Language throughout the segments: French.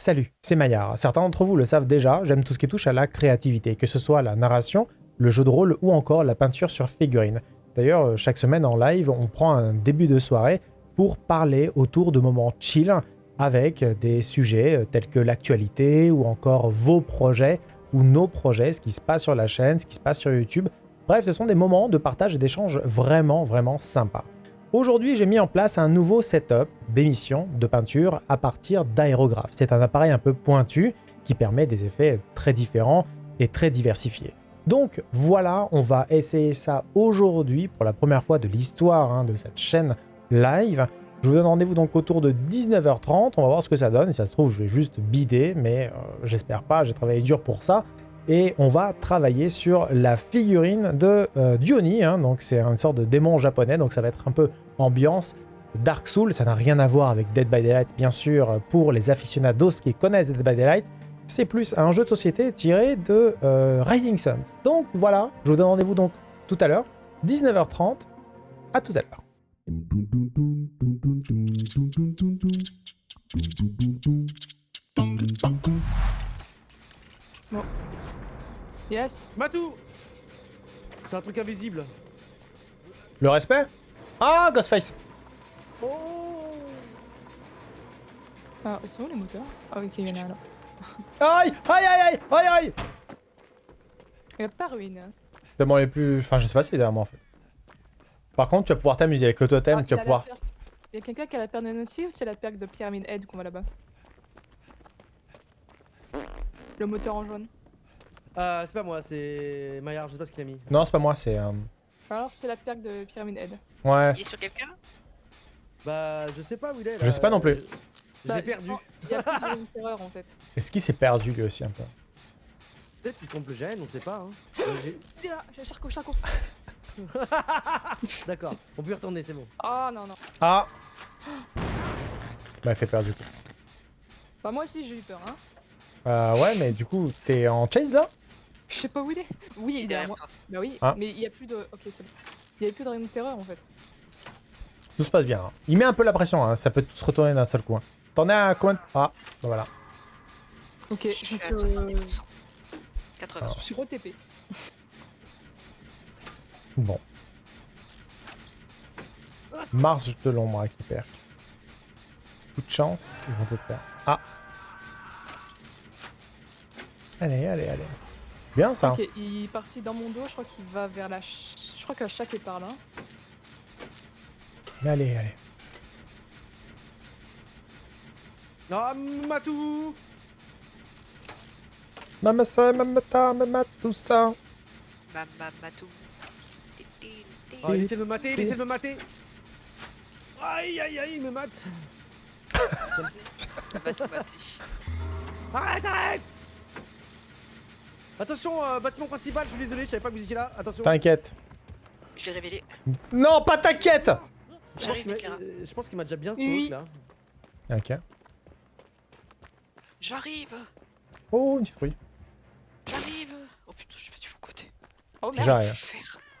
Salut, c'est Maillard. Certains d'entre vous le savent déjà, j'aime tout ce qui touche à la créativité, que ce soit la narration, le jeu de rôle ou encore la peinture sur figurines. D'ailleurs, euh, chaque semaine en live, on prend un début de soirée pour parler autour de moments chill avec des sujets euh, tels que l'actualité ou encore vos projets ou nos projets, ce qui se passe sur la chaîne, ce qui se passe sur YouTube. Bref, ce sont des moments de partage et d'échange vraiment, vraiment sympas. Aujourd'hui, j'ai mis en place un nouveau setup d'émission de peinture à partir d'aérographes. C'est un appareil un peu pointu qui permet des effets très différents et très diversifiés. Donc voilà, on va essayer ça aujourd'hui pour la première fois de l'histoire hein, de cette chaîne live. Je vous donne rendez-vous donc autour de 19h30, on va voir ce que ça donne. Et ça se trouve, je vais juste bider, mais euh, j'espère pas, j'ai travaillé dur pour ça. Et on va travailler sur la figurine de euh, Diony, hein. donc c'est une sorte de démon japonais, donc ça va être un peu ambiance Dark Souls. Ça n'a rien à voir avec Dead by Daylight, bien sûr, pour les aficionados qui connaissent Dead by Daylight. C'est plus un jeu de société tiré de euh, Rising Suns. Donc voilà, je vous donne rendez-vous donc tout à l'heure, 19h30. À tout à l'heure. Yes. Matou C'est un truc invisible. Le respect Ah, Ghostface Oh Ah, ils sont où les moteurs Ah, ok, il y en a là. Aïe Aïe aïe aïe Aïe aïe Il y a pas ruine. Tellement les plus... Enfin, je sais pas si c'est derrière moi, en fait. Par contre, tu vas pouvoir t'amuser avec le totem, Ah, tu vas pouvoir... Il y a quelqu'un qui a la paire de Nancy ou c'est la perque de Pyramid Head qu'on voit là-bas? Le moteur en jaune. Euh, c'est pas moi, c'est Maillard, je sais pas ce qu'il a mis. Non, c'est pas moi, c'est... euh, Alors c'est la perque de Pyramid Head. Ouais. Il est sur quelqu'un? Bah, je sais pas où il est. Je là. sais pas non plus. Je Bah, perdu. Il y a plus de terreur en fait. Est-ce qu'il s'est perdu, lui aussi, un peu? Peut-être qu'il compte le gène, on sait pas. Hein. J'ai- Il est là, j'ai Charco, Charco. D'accord, on peut y retourner, c'est bon. Oh non, non. Ah Bah, il fait peur, du coup. Bah moi aussi j'ai eu peur, hein. Euh, ouais, mais du coup, t'es en chase, là? Je sais pas où il est. Oui, il est derrière moi. toi. Bah oui, Ah. mais il y a plus de... Ok, c'est bon. Il y a plus de rayon de terreur en fait. Tout se passe bien. hein. Il met un peu la pression, hein. ça peut tout se retourner d'un seul coup. hein. T'en es à combien de- Ah, bah voilà. Ok, Je je suis me à suis... euh, 70%. 80. Alors. Je suis re-TP. Bon. Marche de l'ombre récupère. Coup de chance, ils vont tout faire. Ah Allez, allez, allez. Bien ça. Ok, il est parti dans mon dos, je crois qu'il va vers la... ch- Je crois que la chaque est par là. Allez, allez. Non, Matou Mamasa, mamata, mamatu ça. Mama Matou. Ti, ti, ti. oh, Laissez le mater, laissez le mater Aïe aïe aïe, il me mate Va tout mater. Arrête, arrête Attention, euh, bâtiment principal, je suis désolé, je savais pas que vous étiez là, attention T'inquiète. Je l'ai révélé. Non, pas t'inquiète Je pense J'arrive, qu'il m'a- Clara. euh, je pense qu'il m'a déjà bien Oui. stock là. Ok. J'arrive Oh, une citrouille. J'arrive Oh putain, je suis pas du bon côté. Oh merde J'arrive.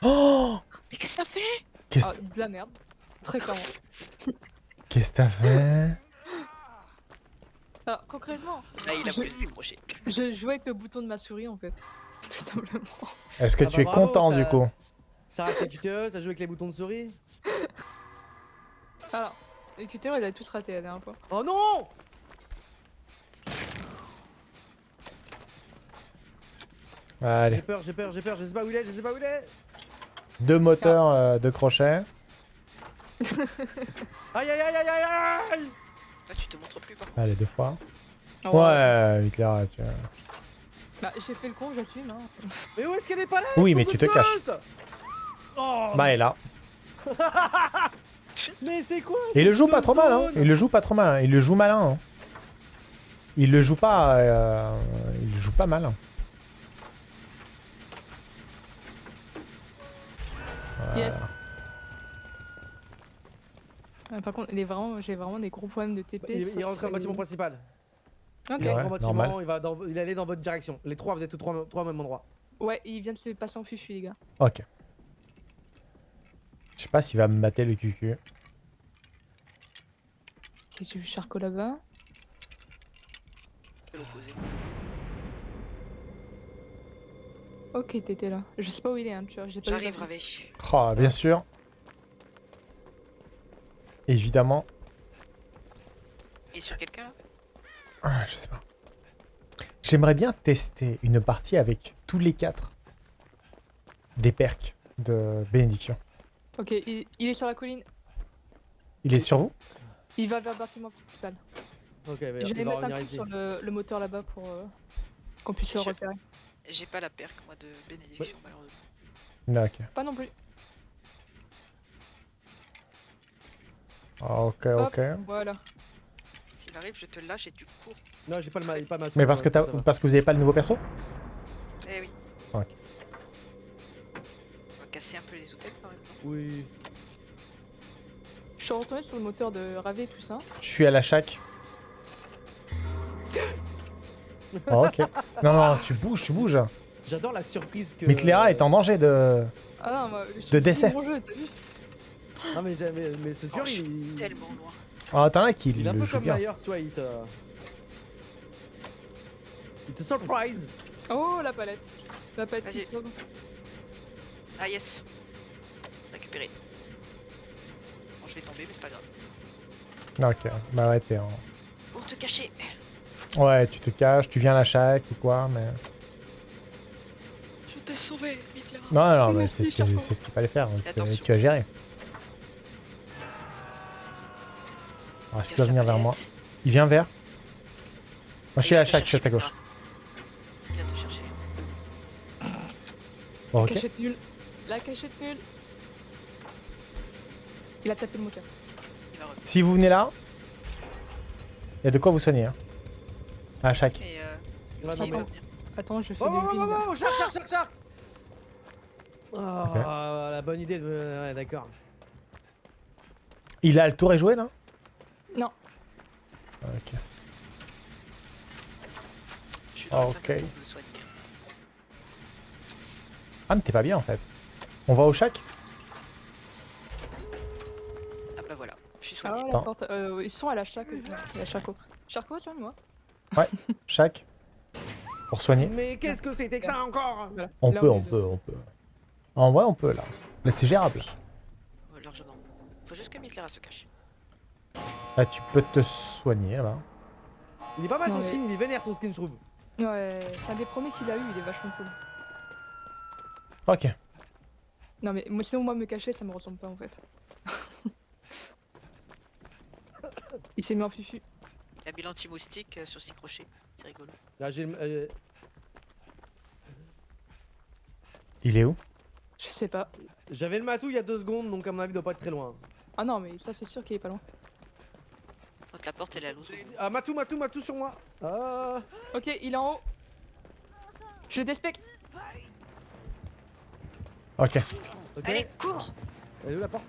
Oh Mais qu'est-ce que ça fait? Qu'est-ce Ah, de la merde. Très clairement. qu'est-ce que t'as fait? Alors, concrètement, Là, il a Je- décrocher. je jouais avec le bouton de ma souris en fait. Tout simplement. Est-ce que Ah tu bah es bravo, content ça- du coup Ça rate les QTE, ça joue avec les boutons de souris. Alors, les QTE, elle a tous raté la dernière fois. Oh non Allez. J'ai peur, j'ai peur, j'ai peur, je sais pas où il est, je sais pas où il est Deux moteurs euh, de crochet. Aïe aïe aïe aïe aïe aïe Là, tu te montres plus, par contre. Allez, deux fois. Oh, Ouais, Hitler, tu vois. Bah, j'ai fait le con, j'assume. Hein. Mais où est-ce qu'elle est pas là Oui, mais tu te caches. Oh Bah, elle est là. Mais c'est quoi Et il le joue pas trop mal, hein. Il le joue pas trop mal. hein. Il le joue malin. hein. Il le joue pas. euh, Il le joue pas mal. hein. Voilà. Yes. Ah, par contre, il est vraiment, j'ai vraiment des gros problèmes de TP. Il, ça, il rentre dans le bâtiment principal. Ok. Il rentre Ouais, bâtiment, normal. il va dans, il allait dans votre direction. Les trois, vous êtes tous trois, trois au même endroit. Ouais, il vient de se passer en fufu, les gars. Ok. Je sais pas s'il va me mater le cucu. Ok, j'ai vu Charco là-bas? Ok, t'étais là. Je sais pas où il est, hein, tu vois. J'ai pas vu J'arrive. Ravé. Oh, bien sûr. Évidemment. Il est sur quelqu'un? Là Ah, je sais pas. J'aimerais bien tester une partie avec tous les quatre des perks de bénédiction. Ok, il, il est sur la colline. Il est sur vous? Il va vers le bâtiment principal. Ok, Je vais va mettre un coup ici. sur le, le moteur là-bas pour euh, qu'on puisse le repérer. J'ai pas la perque moi de bénédiction malheureusement. Non, ok. Pas non plus. Ok, Hop. ok. Voilà. S'il arrive, je te lâche et tu cours. Non, j'ai pas le ma... pas ma Mais parce que, parce que vous avez pas le nouveau perso? Eh oui. Ok. On va casser un peu les hôtels par exemple. Oui. Je suis retourné sur le moteur de Ravé et tout ça. Je suis à la chac. Ah, ok. Non, non, tu bouges, tu bouges. J'adore la surprise que. Mais Cléra est en danger de... Ah non, moi, je De décès. Mon jeu, Ah, mais, j'ai- mais, mais ce Oh, tueur, suis il. tellement loin. Ah, t'en as qui Il est un le peu comme. Myers, vois, il te. Il te surprise Oh, la palette. La palette qui sauve. Ah yes. Récupéré. Bon, je vais tomber, mais c'est pas grave. Ok, bah ouais, t'es en... Pour te cacher. Ouais, tu te caches, tu viens à la chac ou quoi, mais... Je t'ai sauvé, Hitler. Non, non, non, mais c'est ce c'est ce qu'il fallait faire. Attention. tu as géré. Est-ce qu'il va venir vers moi Il vient vers Moi, je suis à chac, je suis à ta gauche. Il vient te chercher. Bon, ok. Cachette nulle. La cachette nulle. Il a tapé le moteur. Si vous venez là, il y a de quoi vous soigner. Hein. À. Et euh, le- revenir. Attends, je fais Oh, du oh, oh, oh, oh, shark, shark, shark, shark Oh, la bonne idée de. Ouais, d'accord. Il a le tour est joué là Non. Ok. Je suis dans la Ok. salle pour me soigner. Ah, mais t'es pas bien en fait. On va au chac? Ah bah voilà, je suis Ah, soigné. la Attends. porte. Euh, ils sont à la chac. La Charcot. Charcot, tu vois, moi Chac Pour soigner Mais qu'est-ce que c'était que ça encore? Voilà. On Là, peut, on peut, on peut. En vrai, on peut là. Là, c'est gérable. Ouais, largement. Faut juste que Hitler se cache. Là, tu peux te soigner là. Il est pas mal Non, son mais- skin, il est vénère son skin, je trouve. Ouais, c'est un des premiers qu'il a eu, il est vachement cool. Ok. Non mais moi sinon moi me cacher ça me ressemble pas en fait. il s'est mis en fufu. Il a mis l'anti-moustique euh, sur ses crochets. C'est rigolo. Là, j'ai le- euh, Il est où? Je sais pas. J'avais le matou il y a deux secondes, donc à mon avis, il doit pas être très loin. Ah non mais ça c'est sûr qu'il est pas loin. La porte elle est à l'autre. bout. Ah, matou, matou, matou sur moi Ah Ok il est en haut. Je le despec. Ok. Ok. Allez, cours Elle est où la porte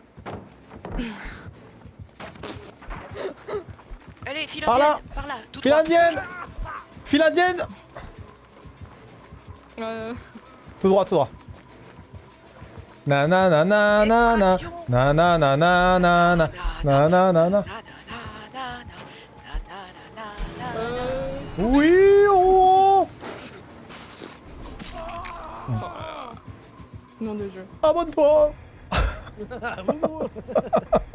Allez, file Par là indienne Par là Tout File droit indienne File indienne Euh, Tout droit, tout droit. Na na na na na na 만들죠. 한번 더.